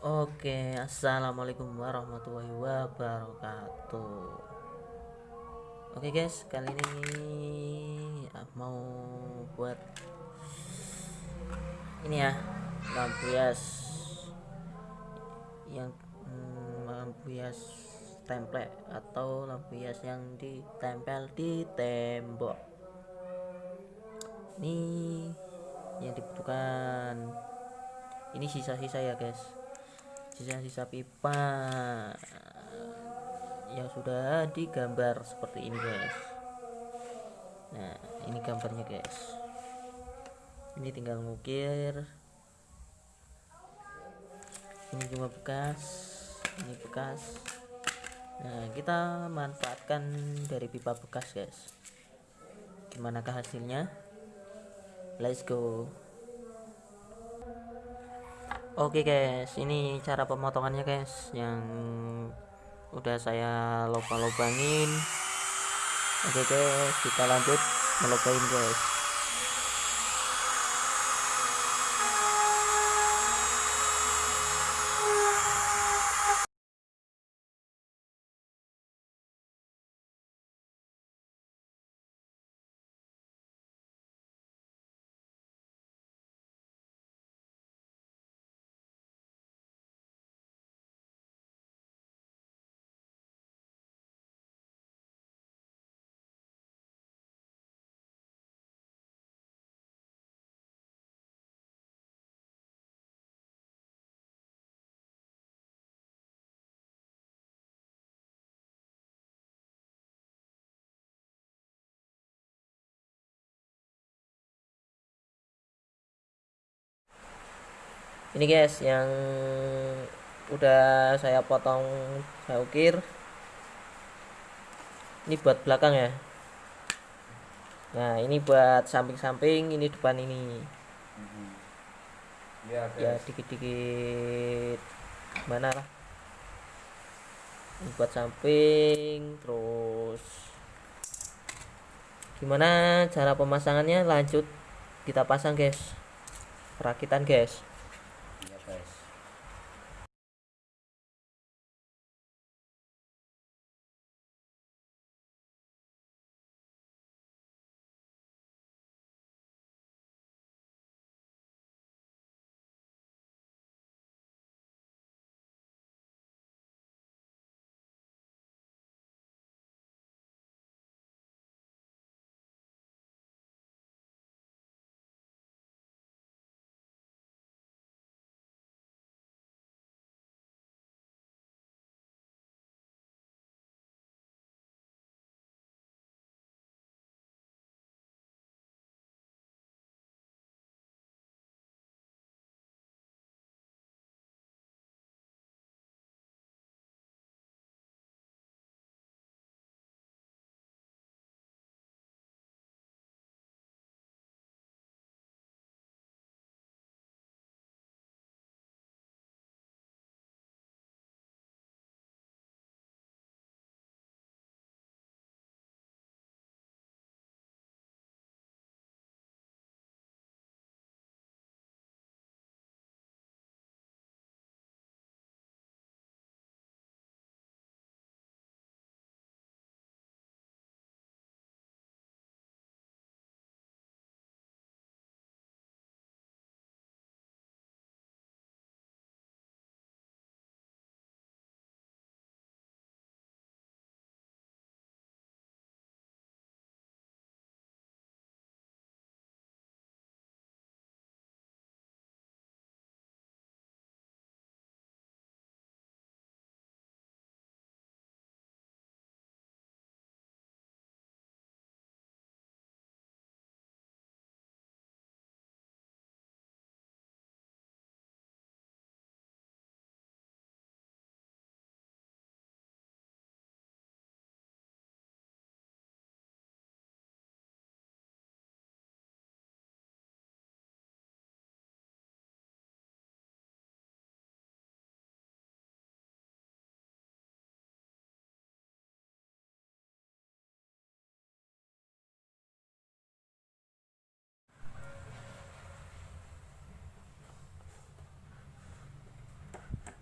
Oke, assalamualaikum warahmatullahi wabarakatuh. Oke guys, kali ini mau buat ini ya lampu hias yang hmm, lampu hias template atau lampu hias yang ditempel di tembok. Ini yang dibutuhkan. Ini sisa-sisa ya guys sisa-sisa pipa. Yang sudah digambar seperti ini guys. Nah ini gambarnya guys. Ini tinggal ngukir. Ini cuma bekas ini bekas. Nah kita manfaatkan dari pipa bekas guys. Gimanakah hasilnya? Let's go Oke guys, ini cara pemotongannya guys yang udah saya lubang-lubangin. Oke guys, kita lanjut melubangin guys. Ini guys yang udah saya potong saya ukir. Ini buat belakang ya. Nah ini buat samping-samping ini depan ini. Ya, ya dikit-dikit. Mana lah? Ini buat samping terus gimana cara pemasangannya? Lanjut kita pasang guys. Perakitan guys ya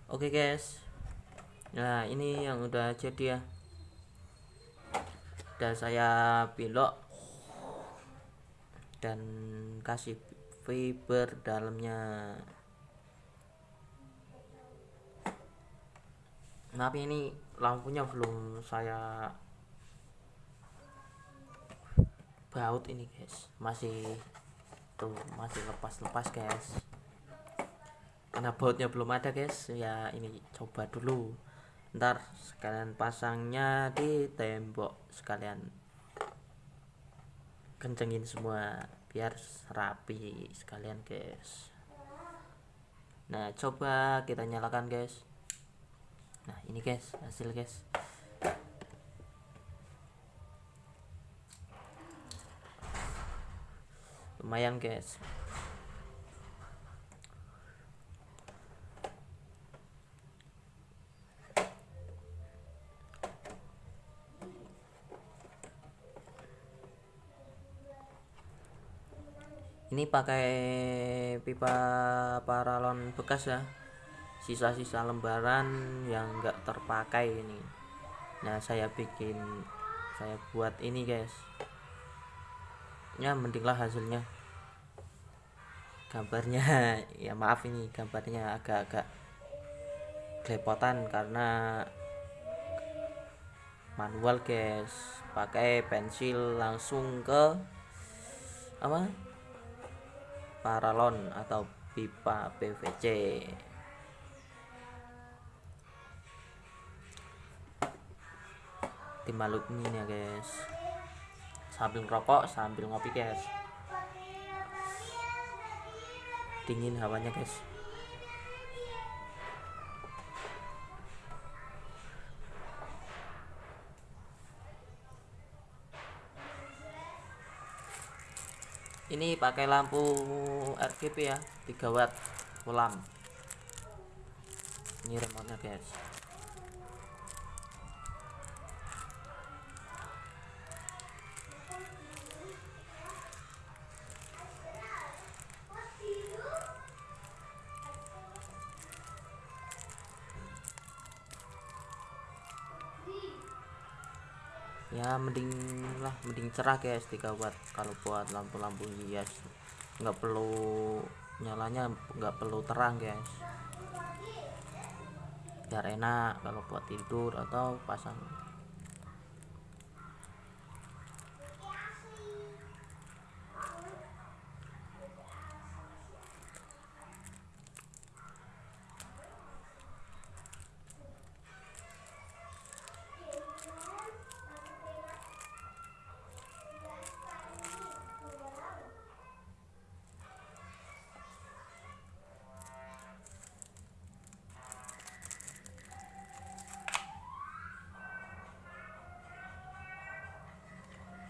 oke guys. Nah ini yang udah jadi ya. Dan saya belok dan kasih fiber dalamnya. Tapi ini lampunya belum saya baut ini guys. Masih tuh masih lepas-lepas guys karena bautnya belum ada guys. Ya ini coba dulu. Ntar sekalian pasangnya di tembok sekalian. Kencengin semua biar rapi sekalian guys. Nah coba kita nyalakan guys. Nah ini guys hasil guys. Lumayan guys ini pakai pipa paralon bekas ya. Sisa-sisa lembaran yang enggak terpakai ini. Nah saya bikin saya buat ini guys. Ya mendinglah hasilnya. Gambarnya ya maaf ini gambarnya agak-agak kelepotan karena manual guys. Pakai pensil langsung ke apa paralon atau pipa PVC dimalukin ya guys. Sambil ngerokok sambil ngopi guys. Dingin hawanya guys ini pakai lampu RGB ya 3 watt lamp ini remote guys ya mending lah mending cerah guys 3 watt kalau buat lampu-lampu hias. Nggak perlu nyalanya nggak perlu terang guys. Biar enak kalau buat tidur atau pasang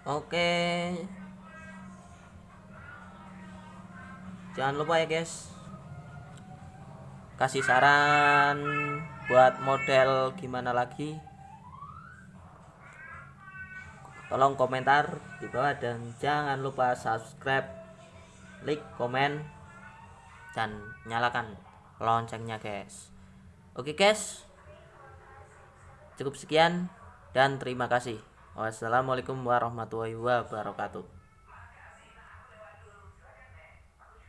oke. Jangan lupa ya guys. Kasih saran buat model gimana lagi. Tolong komentar di bawah dan jangan lupa subscribe like komen dan nyalakan loncengnya guys. Oke guys. Cukup sekian dan terima kasih Wassalamualaikum warahmatullahi wabarakatuh.